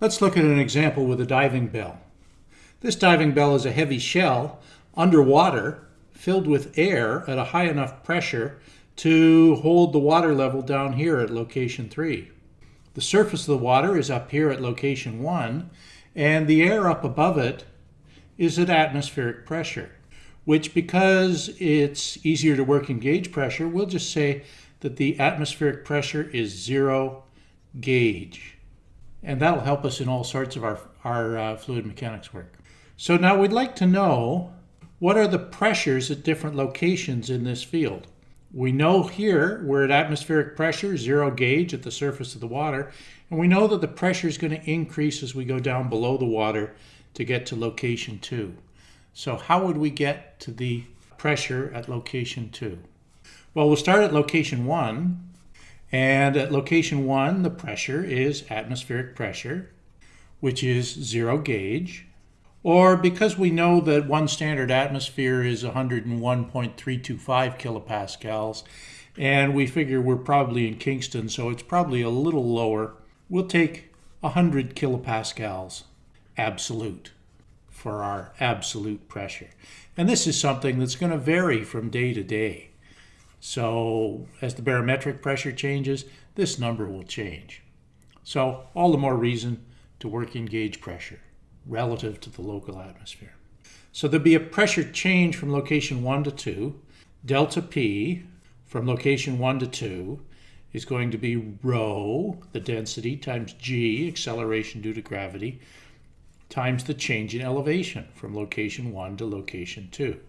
Let's look at an example with a diving bell. This diving bell is a heavy shell underwater filled with air at a high enough pressure to hold the water level down here at location 3. The surface of the water is up here at location 1 and the air up above it is at atmospheric pressure which because it's easier to work in gauge pressure, we'll just say that the atmospheric pressure is zero gauge. And that'll help us in all sorts of our, our uh, fluid mechanics work. So now we'd like to know what are the pressures at different locations in this field. We know here we're at atmospheric pressure, zero gauge at the surface of the water, and we know that the pressure is going to increase as we go down below the water to get to location two. So how would we get to the pressure at location 2? Well, we'll start at location 1. And at location 1, the pressure is atmospheric pressure, which is zero gauge. Or because we know that one standard atmosphere is 101.325 kilopascals, and we figure we're probably in Kingston, so it's probably a little lower, we'll take 100 kilopascals absolute for our absolute pressure. And this is something that's going to vary from day to day. So as the barometric pressure changes, this number will change. So all the more reason to work in gauge pressure relative to the local atmosphere. So there'll be a pressure change from location 1 to 2. Delta P from location 1 to 2 is going to be rho, the density, times g, acceleration due to gravity, times the change in elevation from location 1 to location 2.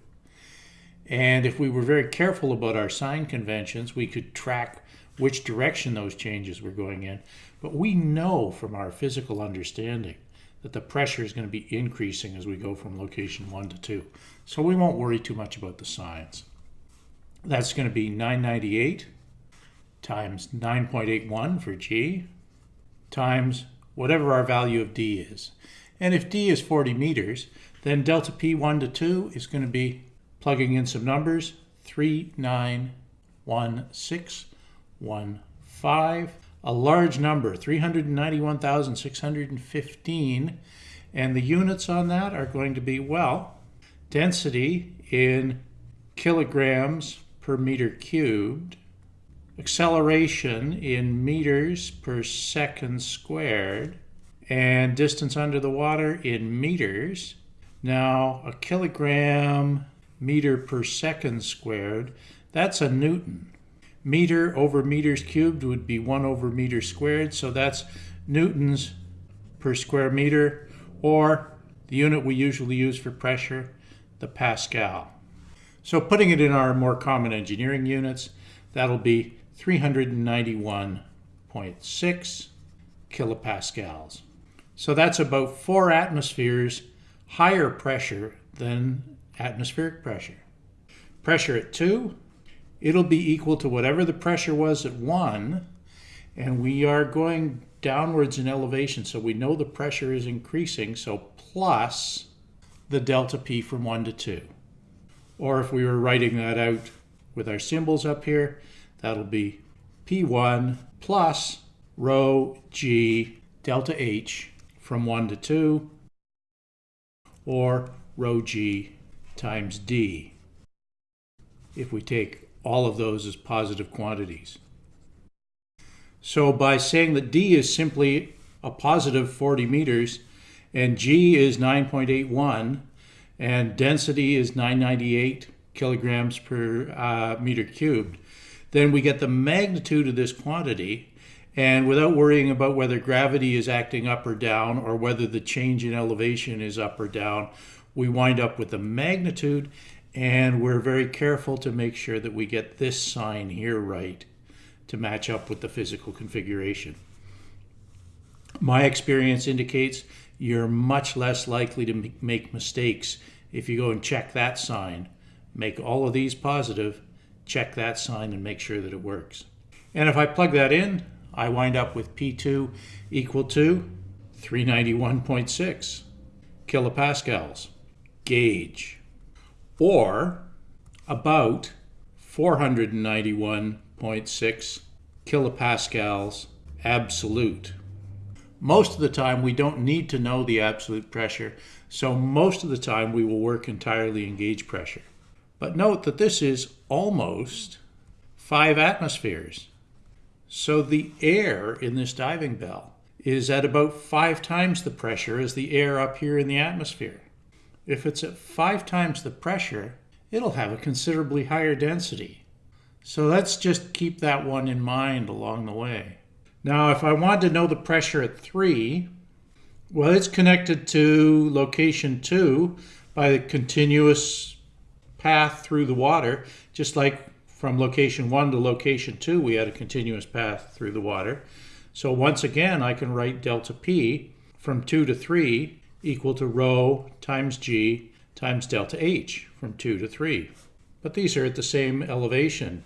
And if we were very careful about our sign conventions, we could track which direction those changes were going in. But we know from our physical understanding that the pressure is going to be increasing as we go from location 1 to 2. So we won't worry too much about the signs. That's going to be 998 times 9.81 for G times whatever our value of D is. And if D is 40 meters, then delta P1 to 2 is going to be plugging in some numbers, 391615, a large number, 391,615. And the units on that are going to be, well, density in kilograms per meter cubed, acceleration in meters per second squared, and distance under the water in meters. Now, a kilogram meter per second squared, that's a Newton. Meter over meters cubed would be 1 over meter squared, so that's newtons per square meter, or the unit we usually use for pressure, the Pascal. So putting it in our more common engineering units, that'll be 391.6 kilopascals. So that's about four atmospheres higher pressure than atmospheric pressure. Pressure at 2, it'll be equal to whatever the pressure was at 1, and we are going downwards in elevation, so we know the pressure is increasing, so plus the delta P from 1 to 2. Or if we were writing that out with our symbols up here, that'll be P1 plus rho G delta H from 1 to 2, or rho g times d, if we take all of those as positive quantities. So by saying that d is simply a positive 40 meters, and g is 9.81, and density is 998 kilograms per uh, meter cubed, then we get the magnitude of this quantity and without worrying about whether gravity is acting up or down or whether the change in elevation is up or down, we wind up with the magnitude and we're very careful to make sure that we get this sign here right to match up with the physical configuration. My experience indicates you're much less likely to make mistakes if you go and check that sign. Make all of these positive, check that sign and make sure that it works. And if I plug that in, I wind up with P2 equal to 391.6 kilopascals gauge or about 491.6 kilopascals absolute Most of the time, we don't need to know the absolute pressure, so most of the time we will work entirely in gauge pressure. But note that this is almost 5 atmospheres. So the air in this diving bell is at about 5 times the pressure as the air up here in the atmosphere. If it's at 5 times the pressure, it'll have a considerably higher density. So let's just keep that one in mind along the way. Now, if I want to know the pressure at 3, well, it's connected to location 2 by the continuous path through the water, just like from location 1 to location 2, we had a continuous path through the water. So once again, I can write delta P from 2 to 3 equal to rho times g times delta h from 2 to 3. But these are at the same elevation,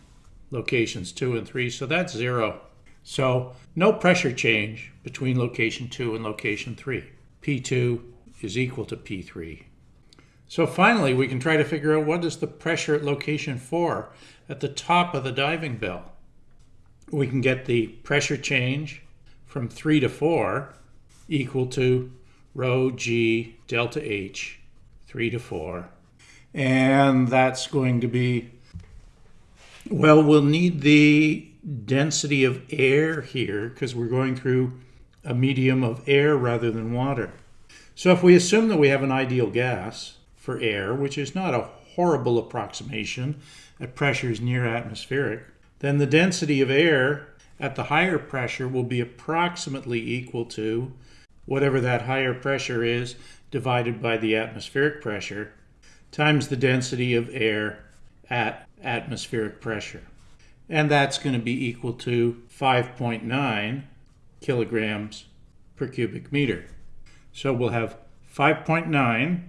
locations 2 and 3, so that's 0. So no pressure change between location 2 and location 3. P2 is equal to P3. So finally, we can try to figure out what is the pressure at location 4 at the top of the diving bell. We can get the pressure change from 3 to 4 equal to rho g delta h 3 to 4. And that's going to be, well, we'll need the density of air here because we're going through a medium of air rather than water. So if we assume that we have an ideal gas for air, which is not a horrible approximation at pressures near atmospheric, then the density of air at the higher pressure will be approximately equal to whatever that higher pressure is divided by the atmospheric pressure times the density of air at atmospheric pressure and that's going to be equal to 5.9 kilograms per cubic meter. So we'll have 5.9,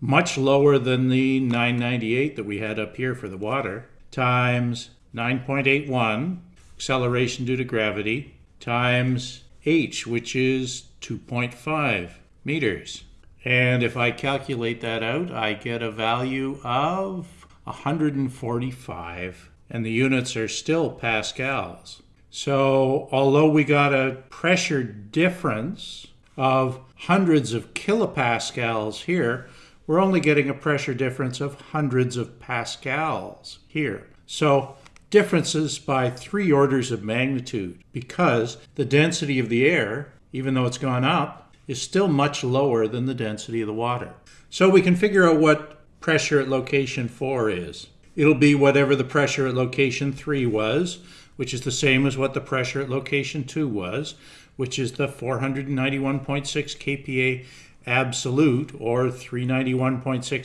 much lower than the 998 that we had up here for the water, times 9.81, acceleration due to gravity, times h, which is 2.5 meters. And if I calculate that out, I get a value of 145 and the units are still pascals. So although we got a pressure difference of hundreds of kilopascals here, we're only getting a pressure difference of hundreds of pascals here. So differences by three orders of magnitude because the density of the air, even though it's gone up, is still much lower than the density of the water. So we can figure out what pressure at location 4 is. It'll be whatever the pressure at location 3 was, which is the same as what the pressure at location 2 was, which is the 491.6 kPa absolute or 391.6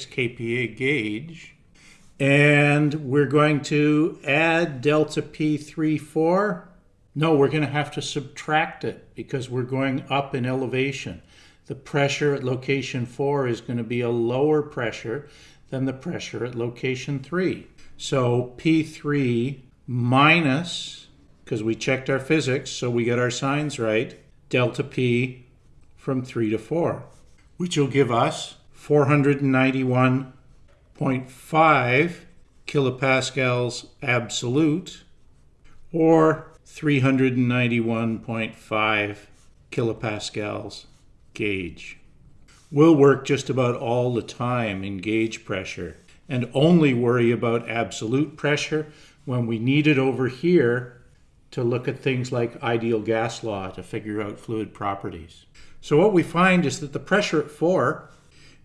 kPa gauge. And we're going to add delta P3, 4. No, we're going to have to subtract it because we're going up in elevation. The pressure at location 4 is going to be a lower pressure than the pressure at location 3. So P3 minus, because we checked our physics, so we get our signs right, delta P from 3 to 4, which will give us 491.5 kilopascals absolute or 391.5 kilopascals gauge. We'll work just about all the time in gauge pressure and only worry about absolute pressure when we need it over here to look at things like ideal gas law to figure out fluid properties. So what we find is that the pressure at 4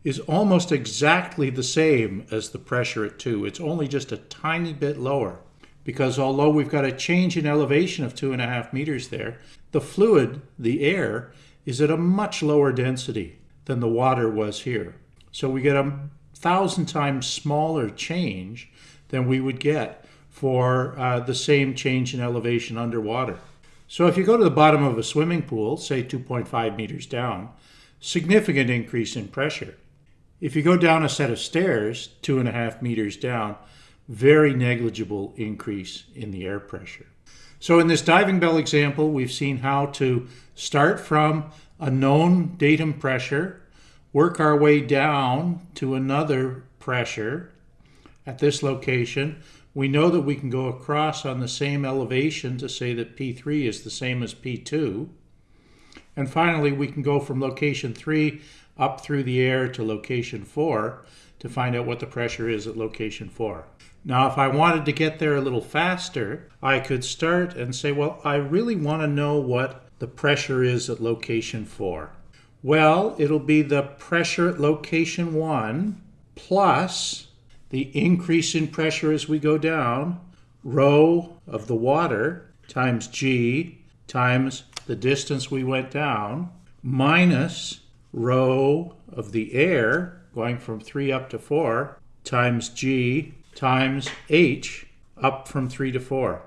is almost exactly the same as the pressure at 2. It's only just a tiny bit lower because although we've got a change in elevation of two and a half meters there, the fluid, the air, is at a much lower density than the water was here. So we get a thousand times smaller change than we would get for uh, the same change in elevation underwater. So if you go to the bottom of a swimming pool, say 2.5 meters down, significant increase in pressure. If you go down a set of stairs, two and a half meters down, very negligible increase in the air pressure. So in this diving bell example, we've seen how to start from a known datum pressure, work our way down to another pressure at this location. We know that we can go across on the same elevation to say that P3 is the same as P2. And finally, we can go from location 3 up through the air to location 4 to find out what the pressure is at location 4. Now, if I wanted to get there a little faster, I could start and say, well, I really want to know what the pressure is at location 4. Well, it'll be the pressure at location 1 plus the increase in pressure as we go down, rho of the water times g times the distance we went down, minus rho of the air going from 3 up to 4 times g times h up from 3 to 4.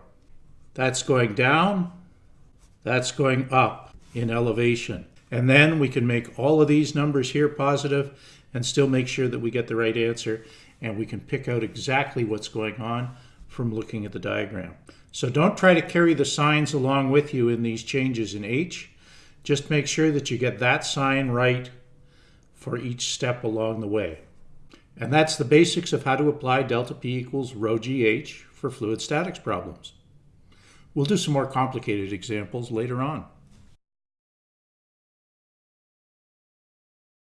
That's going down, that's going up in elevation. And then we can make all of these numbers here positive and still make sure that we get the right answer and we can pick out exactly what's going on from looking at the diagram. So don't try to carry the signs along with you in these changes in H. Just make sure that you get that sign right for each step along the way. And that's the basics of how to apply delta P equals rho GH for fluid statics problems. We'll do some more complicated examples later on.